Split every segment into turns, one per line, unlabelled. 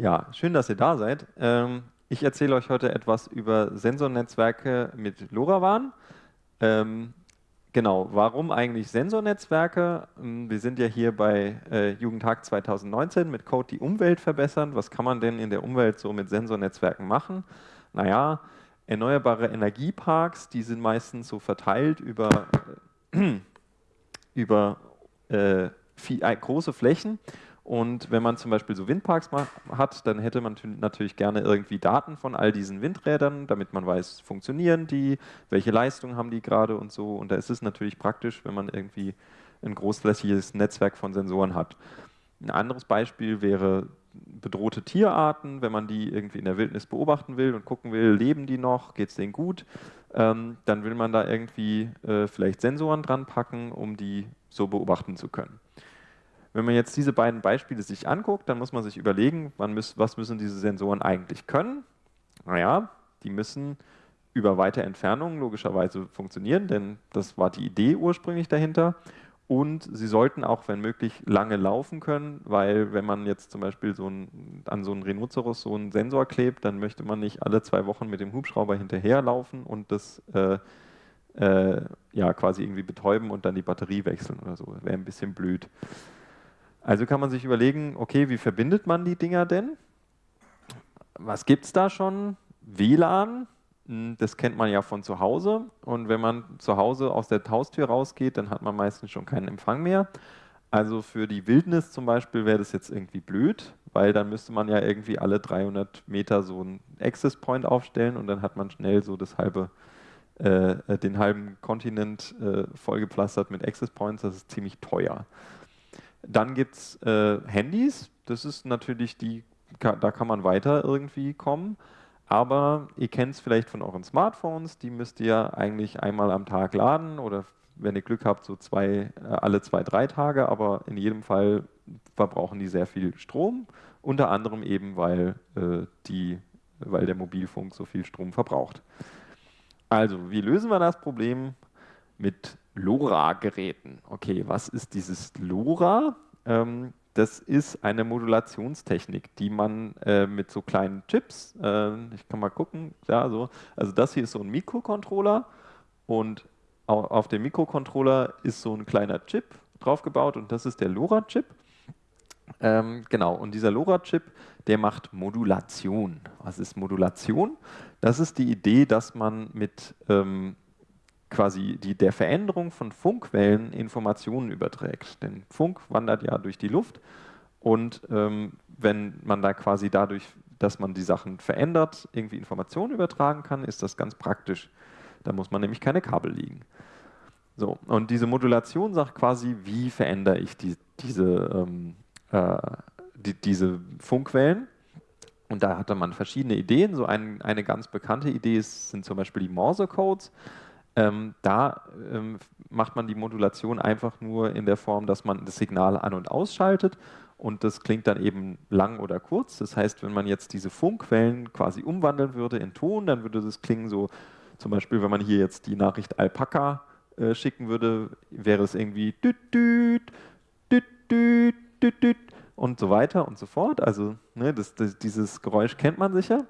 Ja, schön, dass ihr da seid. Ähm, ich erzähle euch heute etwas über Sensornetzwerke mit LoRaWAN. Ähm, genau, warum eigentlich Sensornetzwerke? Ähm, wir sind ja hier bei äh, Jugendtag 2019 mit Code die Umwelt verbessern. Was kann man denn in der Umwelt so mit Sensornetzwerken machen? Naja, erneuerbare Energieparks, die sind meistens so verteilt über, äh, über äh, viel, äh, große Flächen und wenn man zum Beispiel so Windparks hat, dann hätte man natürlich gerne irgendwie Daten von all diesen Windrädern, damit man weiß, funktionieren die, welche Leistung haben die gerade und so. Und da ist es natürlich praktisch, wenn man irgendwie ein großflächiges Netzwerk von Sensoren hat. Ein anderes Beispiel wäre bedrohte Tierarten, wenn man die irgendwie in der Wildnis beobachten will und gucken will, leben die noch, geht es denen gut, ähm, dann will man da irgendwie äh, vielleicht Sensoren dran packen, um die so beobachten zu können. Wenn man jetzt diese beiden Beispiele sich anguckt, dann muss man sich überlegen, müß, was müssen diese Sensoren eigentlich können? Naja, die müssen über weite Entfernungen logischerweise funktionieren, denn das war die Idee ursprünglich dahinter. Und sie sollten auch, wenn möglich, lange laufen können, weil wenn man jetzt zum Beispiel so ein, an so einen Rhinoceros so einen Sensor klebt, dann möchte man nicht alle zwei Wochen mit dem Hubschrauber hinterherlaufen und das äh, äh, ja, quasi irgendwie betäuben und dann die Batterie wechseln oder so. Wäre ein bisschen blöd. Also kann man sich überlegen, okay, wie verbindet man die Dinger denn? Was gibt es da schon? WLAN, hm, das kennt man ja von zu Hause. Und wenn man zu Hause aus der Haustür rausgeht, dann hat man meistens schon keinen Empfang mehr. Also für die Wildnis zum Beispiel wäre das jetzt irgendwie blöd, weil dann müsste man ja irgendwie alle 300 Meter so einen Access Point aufstellen und dann hat man schnell so das halbe, äh, den halben Kontinent äh, vollgepflastert mit Access Points. Das ist ziemlich teuer. Dann gibt es äh, Handys, das ist natürlich die, da kann man weiter irgendwie kommen. Aber ihr kennt es vielleicht von euren Smartphones, die müsst ihr eigentlich einmal am Tag laden oder wenn ihr Glück habt, so zwei, äh, alle zwei, drei Tage, aber in jedem Fall verbrauchen die sehr viel Strom, unter anderem eben, weil, äh, die, weil der Mobilfunk so viel Strom verbraucht. Also, wie lösen wir das Problem? Mit LoRa-Geräten. Okay, was ist dieses LoRa? Ähm, das ist eine Modulationstechnik, die man äh, mit so kleinen Chips, äh, ich kann mal gucken, ja, so, also das hier ist so ein Mikrocontroller und auf dem Mikrocontroller ist so ein kleiner Chip draufgebaut und das ist der LoRa-Chip. Ähm, genau, und dieser LoRa-Chip, der macht Modulation. Was ist Modulation? Das ist die Idee, dass man mit ähm, quasi die, der Veränderung von Funkwellen Informationen überträgt. Denn Funk wandert ja durch die Luft und ähm, wenn man da quasi dadurch, dass man die Sachen verändert, irgendwie Informationen übertragen kann, ist das ganz praktisch. Da muss man nämlich keine Kabel liegen. So, und diese Modulation sagt quasi, wie verändere ich die, diese, ähm, äh, die, diese Funkwellen. Und da hatte man verschiedene Ideen. So ein, eine ganz bekannte Idee ist, sind zum Beispiel die Morse-Codes. Ähm, da ähm, macht man die Modulation einfach nur in der Form, dass man das Signal an- und ausschaltet und das klingt dann eben lang oder kurz. Das heißt, wenn man jetzt diese Funkwellen quasi umwandeln würde in Ton, dann würde das klingen so, zum Beispiel, wenn man hier jetzt die Nachricht Alpaka äh, schicken würde, wäre es irgendwie düt, düt, düt, düt, düt, düt und so weiter und so fort. Also ne, das, das, dieses Geräusch kennt man sicher.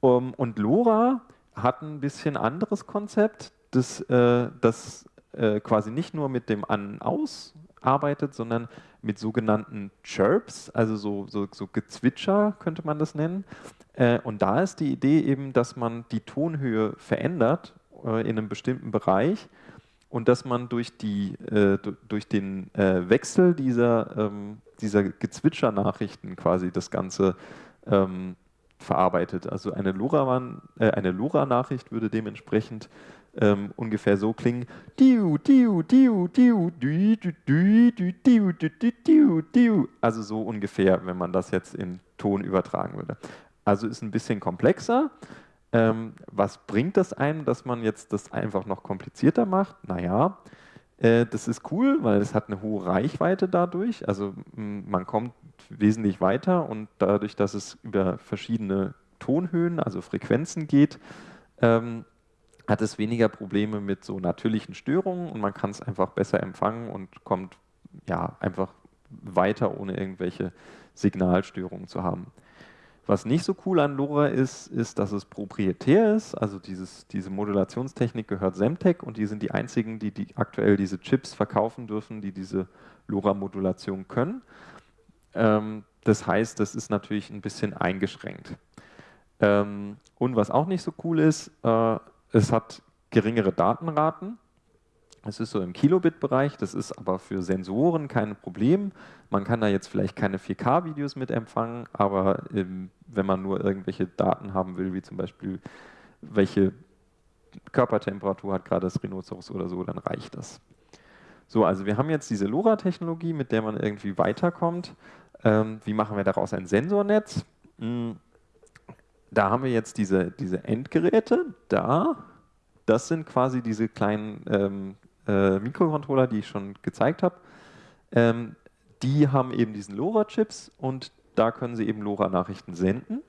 Um, und LoRa hat ein bisschen anderes Konzept das, äh, das äh, quasi nicht nur mit dem An-Aus arbeitet, sondern mit sogenannten Chirps, also so, so, so Gezwitscher könnte man das nennen. Äh, und da ist die Idee eben, dass man die Tonhöhe verändert äh, in einem bestimmten Bereich und dass man durch, die, äh, durch den äh, Wechsel dieser, ähm, dieser Gezwitscher-Nachrichten quasi das Ganze ähm, verarbeitet. Also eine LoRa-Nachricht äh, würde dementsprechend ähm, ungefähr so klingen. Also so ungefähr, wenn man das jetzt in Ton übertragen würde. Also ist ein bisschen komplexer. Ähm, was bringt das einem, dass man jetzt das einfach noch komplizierter macht? Naja, äh, das ist cool, weil es hat eine hohe Reichweite dadurch. Also man kommt wesentlich weiter und dadurch, dass es über verschiedene Tonhöhen, also Frequenzen geht, ähm, hat es weniger Probleme mit so natürlichen Störungen und man kann es einfach besser empfangen und kommt ja einfach weiter, ohne irgendwelche Signalstörungen zu haben. Was nicht so cool an LoRa ist, ist, dass es proprietär ist. Also dieses, diese Modulationstechnik gehört Semtech und die sind die einzigen, die, die aktuell diese Chips verkaufen dürfen, die diese LoRa-Modulation können. Ähm, das heißt, das ist natürlich ein bisschen eingeschränkt. Ähm, und was auch nicht so cool ist, äh, es hat geringere Datenraten. Es ist so im Kilobit-Bereich, das ist aber für Sensoren kein Problem. Man kann da jetzt vielleicht keine 4K-Videos mit empfangen, aber ähm, wenn man nur irgendwelche Daten haben will, wie zum Beispiel welche Körpertemperatur hat gerade das Rhinoceros oder so, dann reicht das. So, also wir haben jetzt diese LoRa-Technologie, mit der man irgendwie weiterkommt. Ähm, wie machen wir daraus ein Sensornetz? Hm, da haben wir jetzt diese, diese Endgeräte da. Das sind quasi diese kleinen ähm, äh, Mikrocontroller, die ich schon gezeigt habe. Ähm, die haben eben diesen LoRa-Chips und da können sie eben LoRa-Nachrichten senden.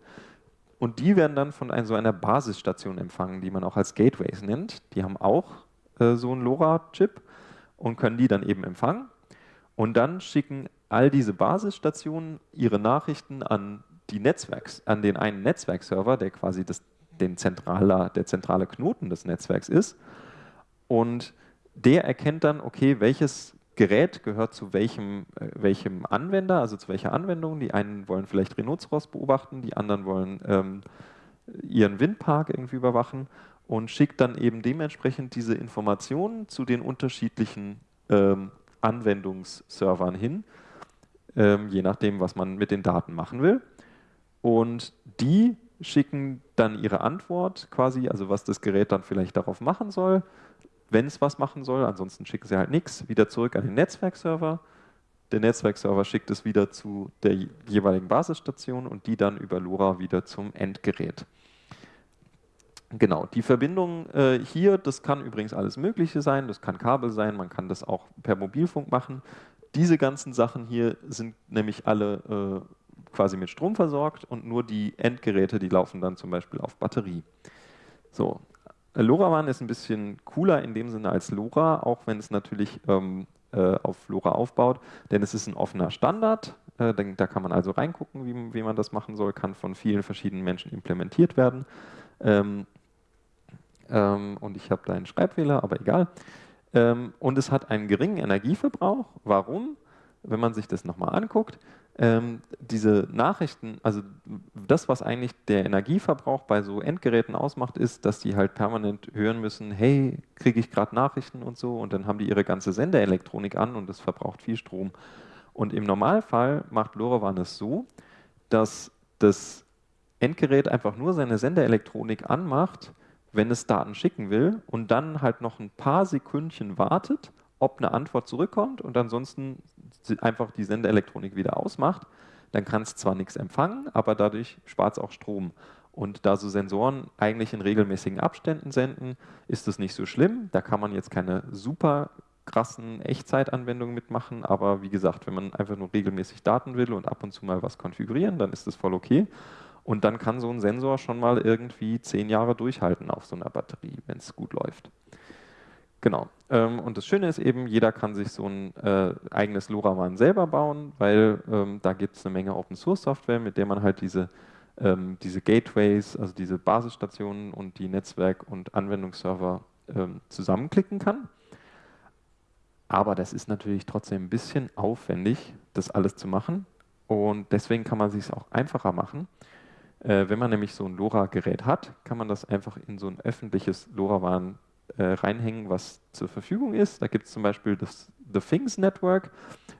Und die werden dann von ein, so einer Basisstation empfangen, die man auch als Gateways nennt. Die haben auch äh, so einen LoRa-Chip und können die dann eben empfangen. Und dann schicken all diese Basisstationen ihre Nachrichten an die Netzwerks, an den einen Netzwerkserver, der quasi das, den zentraler, der zentrale Knoten des Netzwerks ist. Und der erkennt dann, okay, welches Gerät gehört zu welchem, äh, welchem Anwender, also zu welcher Anwendung. Die einen wollen vielleicht Rhinoceros beobachten, die anderen wollen ähm, ihren Windpark irgendwie überwachen und schickt dann eben dementsprechend diese Informationen zu den unterschiedlichen ähm, Anwendungsservern hin, ähm, je nachdem, was man mit den Daten machen will. Und die schicken dann ihre Antwort quasi, also was das Gerät dann vielleicht darauf machen soll, wenn es was machen soll, ansonsten schicken sie halt nichts, wieder zurück an den Netzwerkserver. Der Netzwerkserver schickt es wieder zu der jeweiligen Basisstation und die dann über LoRa wieder zum Endgerät. Genau, die Verbindung äh, hier, das kann übrigens alles Mögliche sein, das kann Kabel sein, man kann das auch per Mobilfunk machen. Diese ganzen Sachen hier sind nämlich alle äh, quasi mit Strom versorgt und nur die Endgeräte, die laufen dann zum Beispiel auf Batterie. So, LoRaWAN ist ein bisschen cooler in dem Sinne als LoRa, auch wenn es natürlich ähm, äh, auf LoRa aufbaut, denn es ist ein offener Standard. Äh, da kann man also reingucken, wie, wie, man das machen soll, kann von vielen verschiedenen Menschen implementiert werden. Ähm, ähm, und ich habe da einen Schreibfehler, aber egal. Ähm, und es hat einen geringen Energieverbrauch. Warum? Wenn man sich das nochmal anguckt, ähm, diese Nachrichten, also das, was eigentlich der Energieverbrauch bei so Endgeräten ausmacht, ist, dass die halt permanent hören müssen, hey, kriege ich gerade Nachrichten und so, und dann haben die ihre ganze Senderelektronik an und das verbraucht viel Strom. Und im Normalfall macht LoRaWAN es so, dass das Endgerät einfach nur seine Senderelektronik anmacht, wenn es Daten schicken will und dann halt noch ein paar Sekündchen wartet, ob eine Antwort zurückkommt und ansonsten einfach die Sendeelektronik wieder ausmacht, dann kann es zwar nichts empfangen, aber dadurch spart es auch Strom. Und da so Sensoren eigentlich in regelmäßigen Abständen senden, ist das nicht so schlimm. Da kann man jetzt keine super krassen Echtzeitanwendungen mitmachen, aber wie gesagt, wenn man einfach nur regelmäßig Daten will und ab und zu mal was konfigurieren, dann ist das voll okay. Und dann kann so ein Sensor schon mal irgendwie zehn Jahre durchhalten auf so einer Batterie, wenn es gut läuft. Genau. Ähm, und das Schöne ist eben, jeder kann sich so ein äh, eigenes LoRaWAN selber bauen, weil ähm, da gibt es eine Menge Open Source Software, mit der man halt diese, ähm, diese Gateways, also diese Basisstationen und die Netzwerk- und Anwendungsserver ähm, zusammenklicken kann. Aber das ist natürlich trotzdem ein bisschen aufwendig, das alles zu machen. Und deswegen kann man es sich auch einfacher machen. Äh, wenn man nämlich so ein LoRa-Gerät hat, kann man das einfach in so ein öffentliches LoRaWAN äh, reinhängen, was zur Verfügung ist. Da gibt es zum Beispiel das The Things Network.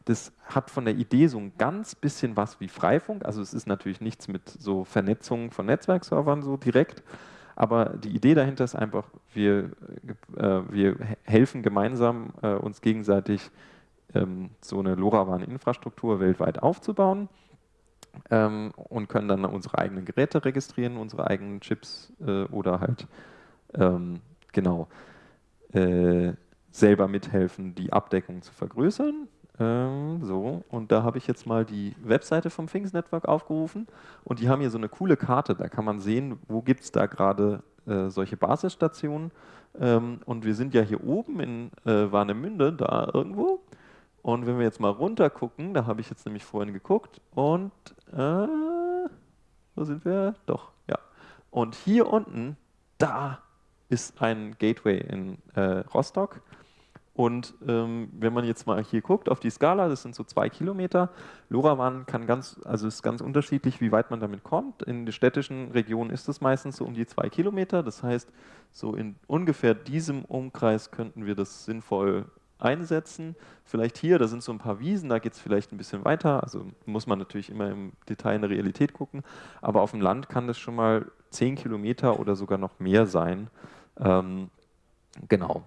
Das hat von der Idee so ein ganz bisschen was wie Freifunk. Also es ist natürlich nichts mit so Vernetzung von Netzwerkservern so direkt. Aber die Idee dahinter ist einfach, wir, äh, wir helfen gemeinsam äh, uns gegenseitig ähm, so eine LoRaWAN-Infrastruktur weltweit aufzubauen ähm, und können dann unsere eigenen Geräte registrieren, unsere eigenen Chips äh, oder halt ähm, genau äh, selber mithelfen, die Abdeckung zu vergrößern. Ähm, so, und da habe ich jetzt mal die Webseite vom Things Network aufgerufen und die haben hier so eine coole Karte, da kann man sehen, wo gibt es da gerade äh, solche Basisstationen. Ähm, und wir sind ja hier oben in äh, Warnemünde, da irgendwo. Und wenn wir jetzt mal runter gucken, da habe ich jetzt nämlich vorhin geguckt und äh, Wo sind wir? Doch, ja. Und hier unten, da ist ein Gateway in äh, Rostock. Und ähm, wenn man jetzt mal hier guckt auf die Skala, das sind so zwei Kilometer. LoRaWAN kann ganz, also ist ganz unterschiedlich, wie weit man damit kommt. In den städtischen Regionen ist es meistens so um die zwei Kilometer. Das heißt, so in ungefähr diesem Umkreis könnten wir das sinnvoll einsetzen. Vielleicht hier, da sind so ein paar Wiesen, da geht es vielleicht ein bisschen weiter. Also muss man natürlich immer im Detail in der Realität gucken. Aber auf dem Land kann das schon mal zehn Kilometer oder sogar noch mehr sein. Ähm, genau.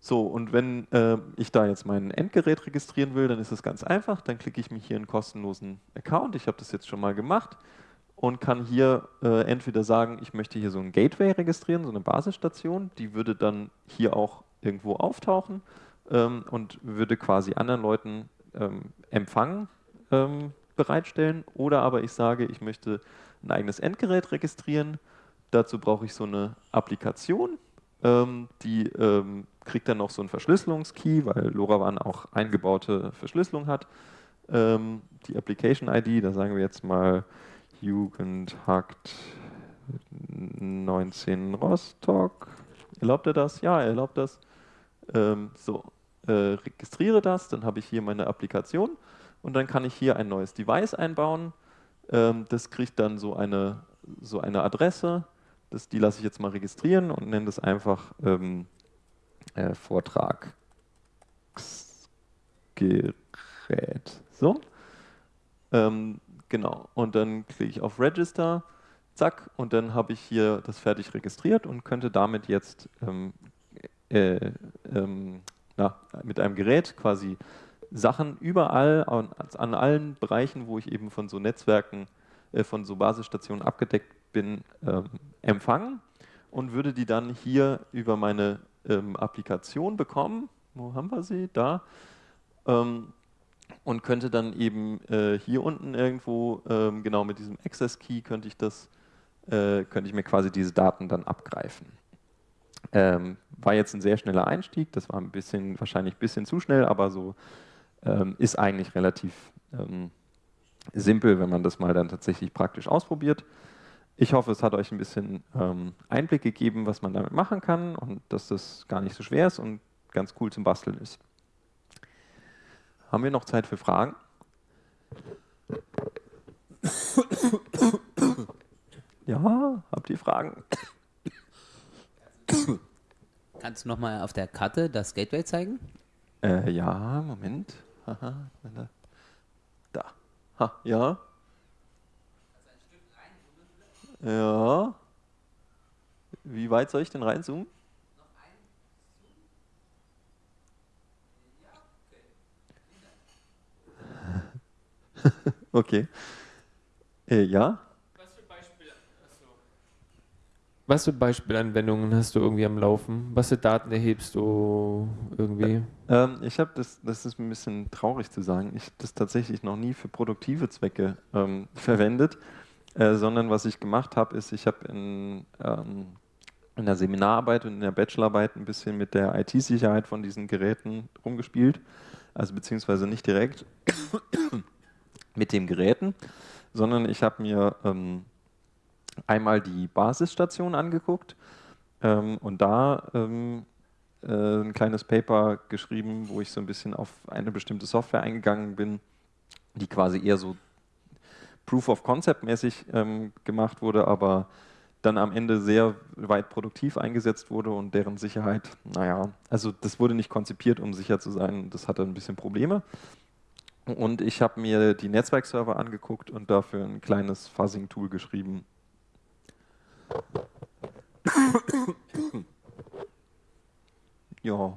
So, und wenn äh, ich da jetzt mein Endgerät registrieren will, dann ist es ganz einfach. Dann klicke ich mich hier in einen kostenlosen Account. Ich habe das jetzt schon mal gemacht und kann hier äh, entweder sagen, ich möchte hier so ein Gateway registrieren, so eine Basisstation. Die würde dann hier auch irgendwo auftauchen ähm, und würde quasi anderen Leuten ähm, Empfang ähm, bereitstellen. Oder aber ich sage, ich möchte ein eigenes Endgerät registrieren. Dazu brauche ich so eine Applikation, ähm, die ähm, kriegt dann noch so einen Verschlüsselungskey, weil LoRaWAN auch eingebaute Verschlüsselung hat. Ähm, die Application ID, da sagen wir jetzt mal Jugendhakt 19 Rostock. Erlaubt er das? Ja, er erlaubt das. Ähm, so, äh, registriere das, dann habe ich hier meine Applikation und dann kann ich hier ein neues Device einbauen. Ähm, das kriegt dann so eine, so eine Adresse, das, die lasse ich jetzt mal registrieren und nenne das einfach ähm, äh, Vortragsgerät. So. Ähm, genau. Und dann klicke ich auf Register, zack, und dann habe ich hier das fertig registriert und könnte damit jetzt ähm, äh, ähm, na, mit einem Gerät quasi Sachen überall an, an, allen Bereichen, wo ich eben von so Netzwerken, äh, von so Basisstationen abgedeckt bin, ähm, empfangen und würde die dann hier über meine ähm, Applikation bekommen. Wo haben wir sie? Da. Ähm, und könnte dann eben äh, hier unten irgendwo, ähm, genau mit diesem Access Key, könnte ich das, äh, könnte ich mir quasi diese Daten dann abgreifen. Ähm, war jetzt ein sehr schneller Einstieg, das war ein bisschen, wahrscheinlich ein bisschen zu schnell, aber so ähm, ist eigentlich relativ ähm, simpel, wenn man das mal dann tatsächlich praktisch ausprobiert. Ich hoffe, es hat euch ein bisschen ähm, Einblick gegeben, was man damit machen kann und dass das gar nicht so schwer ist und ganz cool zum Basteln ist. Haben wir noch Zeit für Fragen? Ja, habt ihr Fragen?
Kannst du nochmal auf der Karte das Gateway zeigen?
Äh, ja, Moment. Aha, da. Ha, ja. Ja. Wie weit soll ich denn reinzoomen? okay. Äh, ja.
Was für Beispielanwendungen hast du irgendwie am Laufen? Was für Daten erhebst du irgendwie?
Ähm, ich habe das, das ist ein bisschen traurig zu sagen, ich habe das tatsächlich noch nie für produktive Zwecke ähm, verwendet. Äh, sondern was ich gemacht habe, ist, ich habe in, ähm, in der Seminararbeit und in der Bachelorarbeit ein bisschen mit der IT-Sicherheit von diesen Geräten rumgespielt, also beziehungsweise nicht direkt mit den Geräten, sondern ich habe mir ähm, einmal die Basisstation angeguckt ähm, und da ähm, äh, ein kleines Paper geschrieben, wo ich so ein bisschen auf eine bestimmte Software eingegangen bin, die quasi eher so Proof of Concept mäßig ähm, gemacht wurde, aber dann am Ende sehr weit produktiv eingesetzt wurde und deren Sicherheit, naja, also das wurde nicht konzipiert, um sicher zu sein, das hatte ein bisschen Probleme. Und ich habe mir die Netzwerkserver angeguckt und dafür ein kleines Fuzzing-Tool geschrieben. ja,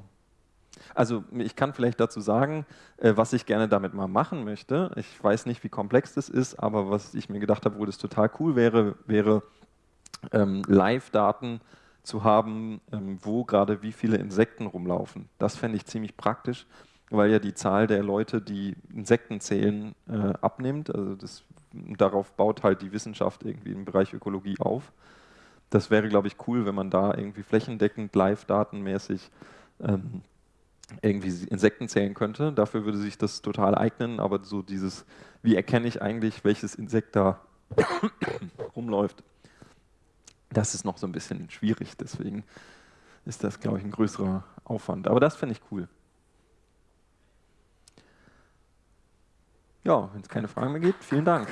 also ich kann vielleicht dazu sagen, äh, was ich gerne damit mal machen möchte. Ich weiß nicht, wie komplex das ist, aber was ich mir gedacht habe, wo das total cool wäre, wäre ähm, Live-Daten zu haben, ähm, wo gerade wie viele Insekten rumlaufen. Das fände ich ziemlich praktisch, weil ja die Zahl der Leute, die Insekten zählen, äh, abnimmt. Also das, darauf baut halt die Wissenschaft irgendwie im Bereich Ökologie auf. Das wäre, glaube ich, cool, wenn man da irgendwie flächendeckend, live-datenmäßig ähm, irgendwie Insekten zählen könnte. Dafür würde sich das total eignen, aber so dieses, wie erkenne ich eigentlich, welches Insekt da rumläuft. Das ist noch so ein bisschen schwierig, deswegen ist das, glaube ich, ein größerer Aufwand. Aber das finde ich cool. Ja, wenn es keine Fragen mehr gibt, vielen Dank.